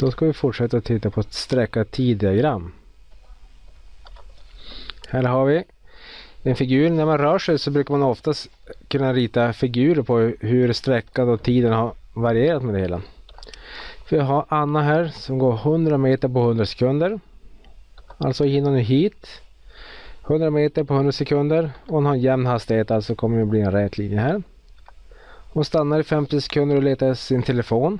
Då ska vi fortsätta titta på ett sträcka tiddiagram. Här har vi en figur. När man rör sig så brukar man oftast kunna rita figurer på hur sträckan och tiden har varierat med det hela. Vi har Anna här som går 100 meter på 100 sekunder. Alltså hinner nu hit. 100 meter på 100 sekunder och hon har en jämn hastighet alltså kommer det bli en rät linje här. Hon stannar i 50 sekunder och letar sin telefon.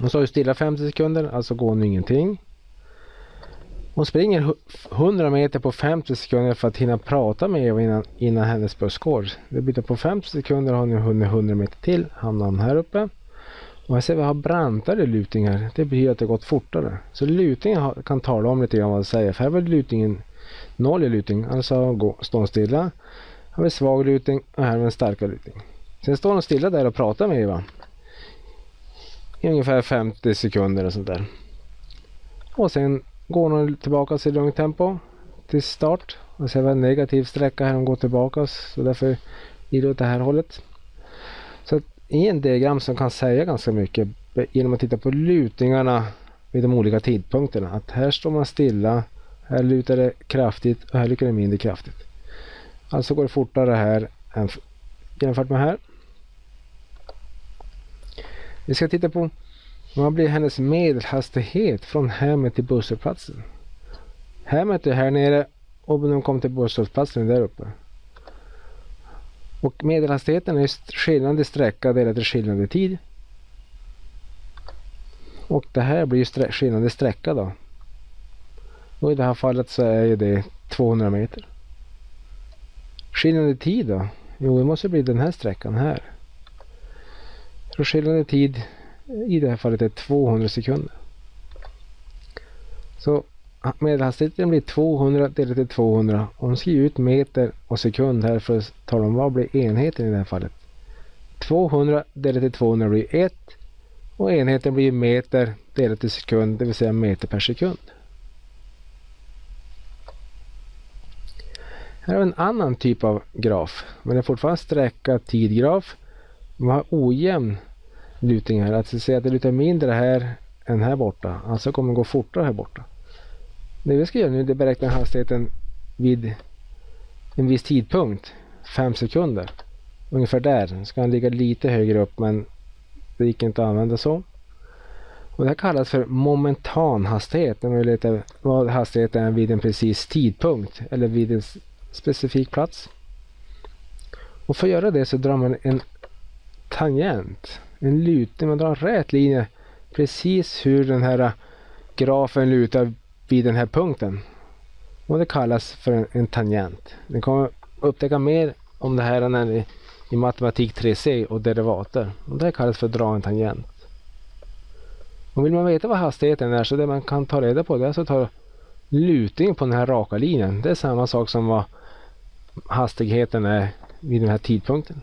Hon står stilla 50 sekunder, alltså går hon ingenting. Hon springer 100 meter på 50 sekunder för att hinna prata med Eva innan, innan hennes buss går. Det byter på 50 sekunder har hon hunnit 100 meter till, hamnar hon här uppe. Och här ser vi har brantare lutningar. Det betyder att det gått fortare. Så lutningen kan tala om lite grann vad det säger. För här var lutningen noll i lutning, alltså står hon stilla. Här har vi svag lutning och här har vi en starkare lutning. Sen står hon stilla där och pratar med Eva. I ungefär 50 sekunder och sånt där. Och sen går hon tillbaka i lugnt tempo till start. Och ser vi en negativ sträcka här hon går tillbaka så därför blir det åt det här hållet. Så i en diagram som kan säga ganska mycket genom att titta på lutningarna vid de olika tidpunkterna. Att här står man stilla, här lutar det kraftigt och här lutar det mindre kraftigt. Alltså går det fortare här än jämfört med här. Vi ska titta på vad blir hennes medelhastighet från hemmet till busshållplatsen. Hemmet är här nere och när hon kommer till busshållplatsen är där uppe. Och medelhastigheten är skillnad i sträcka delat i skillnad i tid. Och det här blir ju skillnad i sträcka då. Och i det här fallet så är det 200 meter. Skillnad i tid då? Jo, det måste bli den här sträckan här. Så skillnaden i tid i det här fallet är 200 sekunder. Så medelhastigheten blir 200 delat till 200. Om skriver ut meter och sekund här för att tala om vad blir enheten i det här fallet. 200 delat till 200 blir 1 och enheten blir meter delat till sekund, det vill säga meter per sekund. Här har vi en annan typ av graf, men det är fortfarande sträcka tidgraf. Man har ojämn lutning här. Att säga att det lutar mindre här än här borta. Alltså kommer det gå fortare här borta. Det vi ska göra nu är att beräkna hastigheten vid en viss tidpunkt. 5 sekunder. Ungefär där. Ska han ligga lite högre upp men det gick inte att använda så. Och det här kallas för momentan hastighet. När man vill veta vad hastigheten är vid en precis tidpunkt eller vid en specifik plats. Och för att göra det så drar man en tangent en lutning, man drar en rät linje precis hur den här äh, grafen lutar vid den här punkten. Och det kallas för en, en tangent. Ni kommer upptäcka mer om det här när ni, i matematik 3C och derivater. Och det kallas för att dra en tangent. Och vill man veta vad hastigheten är så det man kan ta reda på det är att ta lutningen på den här raka linjen. Det är samma sak som vad hastigheten är vid den här tidpunkten.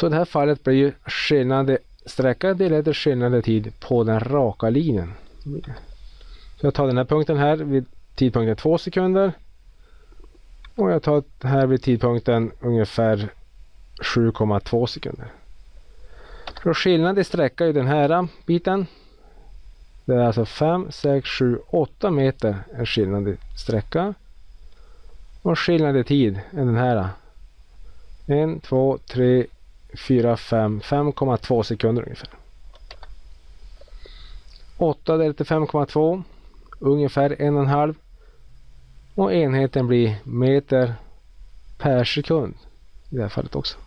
Så i det här fallet blir ju skillnad sträcka delat i i tid på den raka linjen. Så jag tar den här punkten här vid tidpunkten 2 sekunder. Och jag tar här vid tidpunkten ungefär 7,2 sekunder. Så skillnaden i sträcka i den här biten. Det är alltså 5, 6, 7, 8 meter är skillnad i sträcka. Och skillnad i tid är den här. 1, 2, 3, 4, 5, 5,2 sekunder ungefär. 8 delat till 5,2 ungefär 1,5 och enheten blir meter per sekund i det här fallet också.